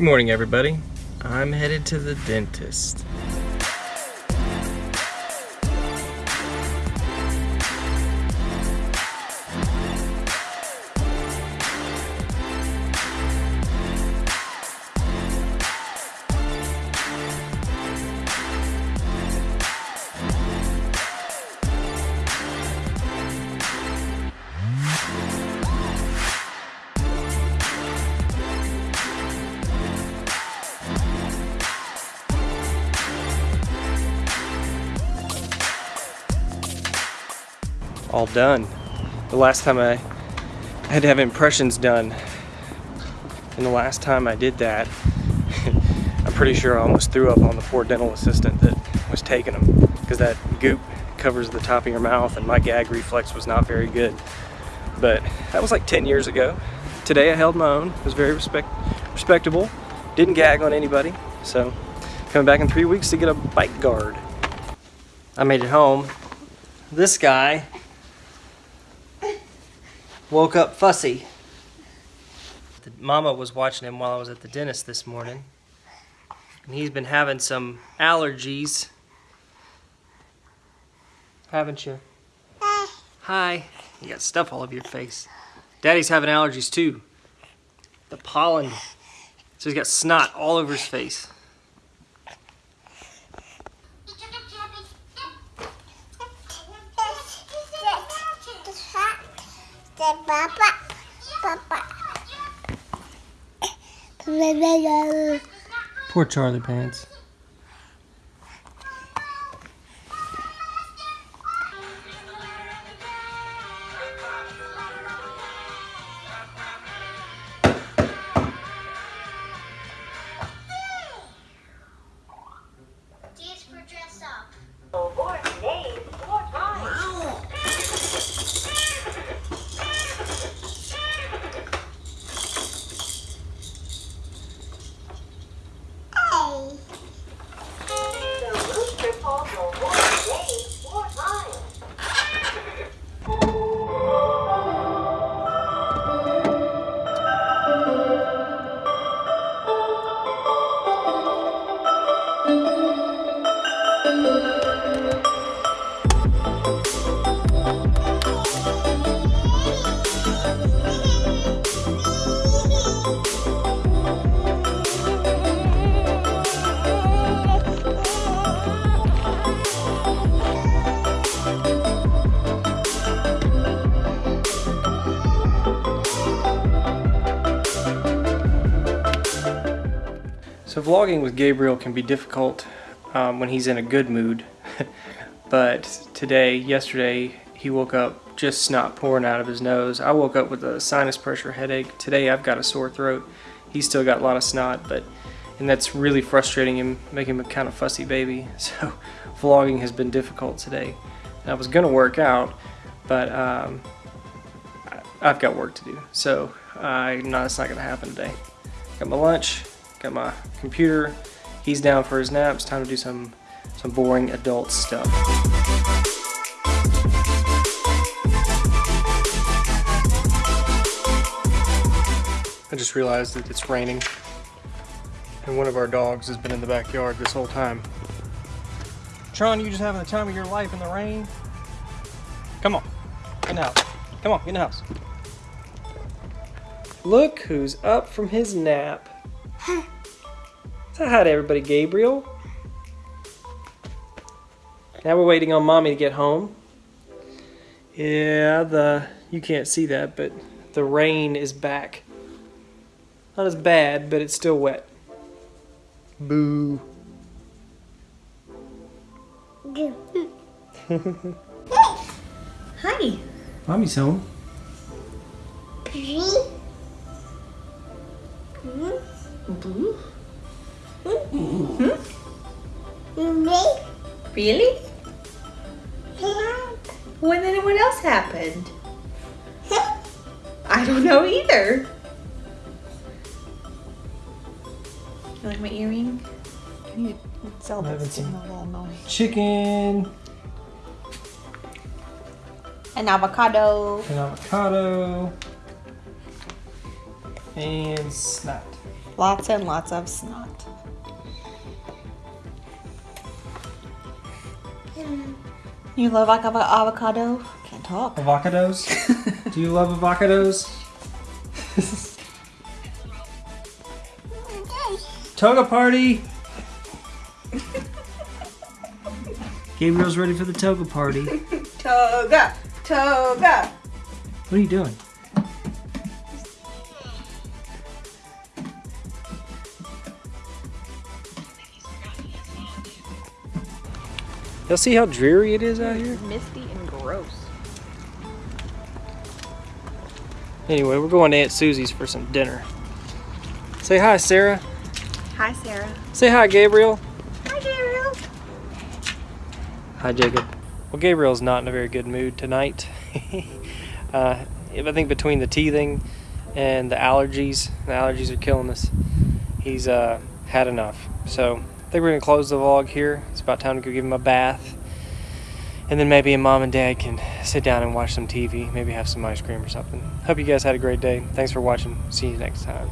Good morning, everybody. I'm headed to the dentist. All done. The last time I had to have impressions done, and the last time I did that, I'm pretty sure I almost threw up on the poor dental assistant that was taking them because that goop covers the top of your mouth and my gag reflex was not very good. But that was like 10 years ago. Today I held my own, It was very respect respectable, didn't gag on anybody. So coming back in three weeks to get a bite guard. I made it home. This guy woke up fussy. The mama was watching him while I was at the dentist this morning. And he's been having some allergies. Haven't you? Hi. Hi. You got stuff all over your face. Daddy's having allergies too. The pollen. So he's got snot all over his face. Papa. Papa. Poor Charlie Pants. So vlogging with Gabriel can be difficult um, when he's in a good mood. but today, yesterday, he woke up just snot pouring out of his nose. I woke up with a sinus pressure headache. Today I've got a sore throat. He's still got a lot of snot, but and that's really frustrating him, making him a kind of fussy baby. So vlogging has been difficult today. And I was gonna work out, but um, I've got work to do. So I no, it's not gonna happen today. Got my lunch, got my computer. He's down for his naps. Time to do some some boring adult stuff. I just realized that it's raining and one of our dogs has been in the backyard this whole time. Tron, you just having the time of your life in the rain? Come on, get in the house. Come on, get in the house. Look who's up from his nap. Say hi to everybody, Gabriel. Now we're waiting on mommy to get home. Yeah, the you can't see that, but the rain is back. Not as bad, but it's still wet. Boo. Hi. Mommy's home. Three. Boo. Three. Really? When then what else happened? I don't know either. You like my earring? Can you sell I haven't this to seen- a little noise? Chicken, An avocado. an avocado, and snot. Lots and lots of snot. You love avo- avocado? Can't talk. Avocados? Do you love avocados? Toga party! Gabriel's ready for the toga party. What Toga! Toga! are you doing? Y'all see how dreary it is out here? Misty and gross. Anyway, we're going to Aunt Susie's for some dinner. Say hi, Sarah. Hi, Sarah. Say hi, Gabriel. Hi, Gabriel. Hi, Jacob. Well, Gabriel's not in a very good mood tonight. uh, I think between the teething and the allergies, the allergies are killing us. He's uh, had enough. So I think we're gonna close the vlog here. It's about time to go give him a bath, and then maybe mom and dad can sit down and watch some TV. Maybe have some ice cream or something. Hope you guys had a great day. Thanks for watching. See you next time.